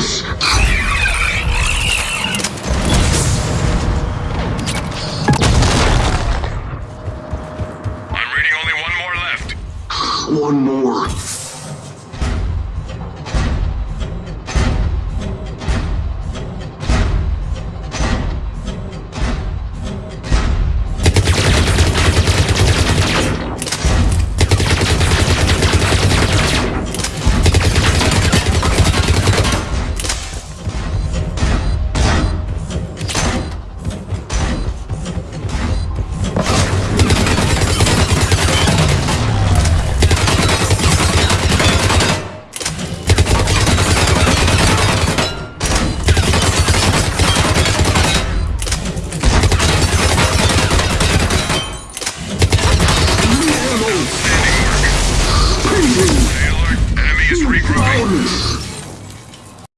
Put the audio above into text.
promise. I'm reading only one more left. One more. High